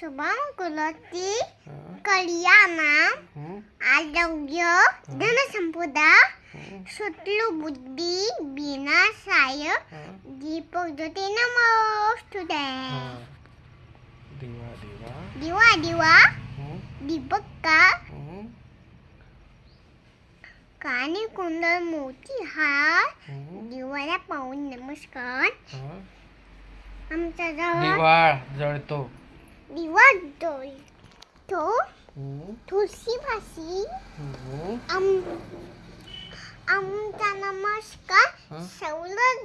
शुभम कुलती हं, कल्याणम हं, आरोग्य धनसंपदा सुतलू बुद्धी विनाशाय हं, दीपक ज्योती नमोस्तुते हं. दिवा दिवा दिवा दिवा हं, दीपक का हं, कानी कुंडल मोती हार हं, दिवाला पाहून नमस्कार हं. आमचा जवळ दिवा जळतो diwadoi tuh tulsi sih am am saulat